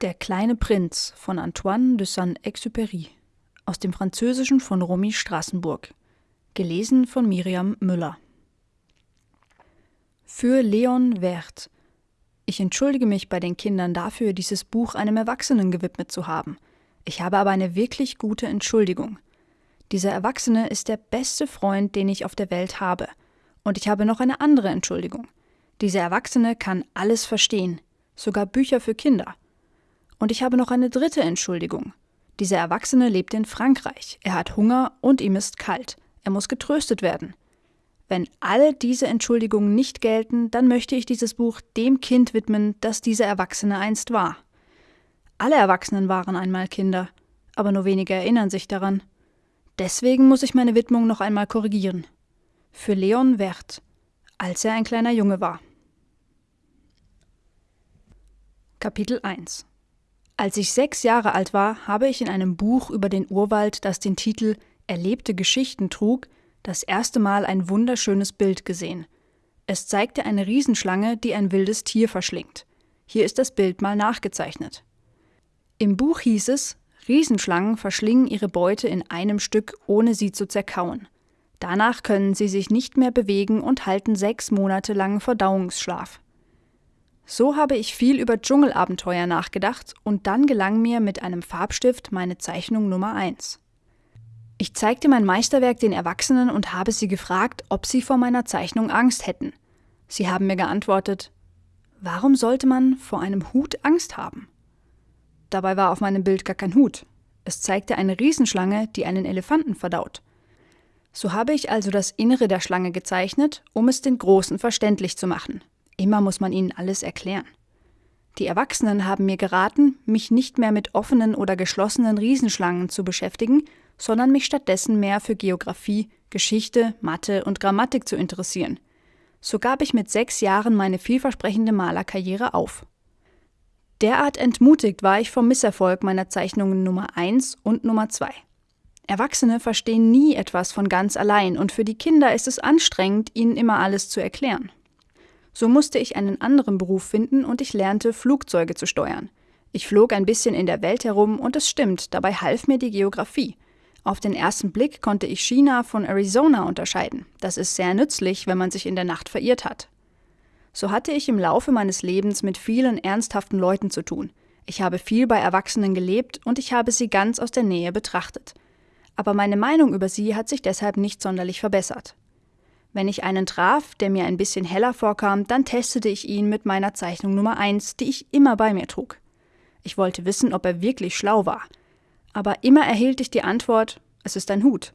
Der kleine Prinz von Antoine de Saint-Exupéry aus dem Französischen von Romy Strassenburg. Gelesen von Miriam Müller. Für Leon Wert. Ich entschuldige mich bei den Kindern dafür, dieses Buch einem Erwachsenen gewidmet zu haben. Ich habe aber eine wirklich gute Entschuldigung. Dieser Erwachsene ist der beste Freund, den ich auf der Welt habe. Und ich habe noch eine andere Entschuldigung. Dieser Erwachsene kann alles verstehen, sogar Bücher für Kinder. Und ich habe noch eine dritte Entschuldigung. Dieser Erwachsene lebt in Frankreich. Er hat Hunger und ihm ist kalt. Er muss getröstet werden. Wenn alle diese Entschuldigungen nicht gelten, dann möchte ich dieses Buch dem Kind widmen, das dieser Erwachsene einst war. Alle Erwachsenen waren einmal Kinder, aber nur wenige erinnern sich daran. Deswegen muss ich meine Widmung noch einmal korrigieren. Für Leon Wert, als er ein kleiner Junge war. Kapitel 1 als ich sechs Jahre alt war, habe ich in einem Buch über den Urwald, das den Titel Erlebte Geschichten trug, das erste Mal ein wunderschönes Bild gesehen. Es zeigte eine Riesenschlange, die ein wildes Tier verschlingt. Hier ist das Bild mal nachgezeichnet. Im Buch hieß es, Riesenschlangen verschlingen ihre Beute in einem Stück, ohne sie zu zerkauen. Danach können sie sich nicht mehr bewegen und halten sechs Monate lang Verdauungsschlaf. So habe ich viel über Dschungelabenteuer nachgedacht und dann gelang mir mit einem Farbstift meine Zeichnung Nummer 1. Ich zeigte mein Meisterwerk den Erwachsenen und habe sie gefragt, ob sie vor meiner Zeichnung Angst hätten. Sie haben mir geantwortet, warum sollte man vor einem Hut Angst haben? Dabei war auf meinem Bild gar kein Hut. Es zeigte eine Riesenschlange, die einen Elefanten verdaut. So habe ich also das Innere der Schlange gezeichnet, um es den Großen verständlich zu machen. Immer muss man ihnen alles erklären. Die Erwachsenen haben mir geraten, mich nicht mehr mit offenen oder geschlossenen Riesenschlangen zu beschäftigen, sondern mich stattdessen mehr für Geographie, Geschichte, Mathe und Grammatik zu interessieren. So gab ich mit sechs Jahren meine vielversprechende Malerkarriere auf. Derart entmutigt war ich vom Misserfolg meiner Zeichnungen Nummer 1 und Nummer 2. Erwachsene verstehen nie etwas von ganz allein und für die Kinder ist es anstrengend, ihnen immer alles zu erklären. So musste ich einen anderen Beruf finden und ich lernte, Flugzeuge zu steuern. Ich flog ein bisschen in der Welt herum und es stimmt, dabei half mir die Geografie. Auf den ersten Blick konnte ich China von Arizona unterscheiden. Das ist sehr nützlich, wenn man sich in der Nacht verirrt hat. So hatte ich im Laufe meines Lebens mit vielen ernsthaften Leuten zu tun. Ich habe viel bei Erwachsenen gelebt und ich habe sie ganz aus der Nähe betrachtet. Aber meine Meinung über sie hat sich deshalb nicht sonderlich verbessert. Wenn ich einen traf, der mir ein bisschen heller vorkam, dann testete ich ihn mit meiner Zeichnung Nummer 1, die ich immer bei mir trug. Ich wollte wissen, ob er wirklich schlau war. Aber immer erhielt ich die Antwort, es ist ein Hut.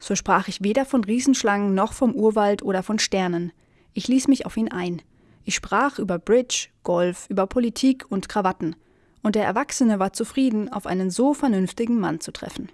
So sprach ich weder von Riesenschlangen noch vom Urwald oder von Sternen. Ich ließ mich auf ihn ein. Ich sprach über Bridge, Golf, über Politik und Krawatten. Und der Erwachsene war zufrieden, auf einen so vernünftigen Mann zu treffen.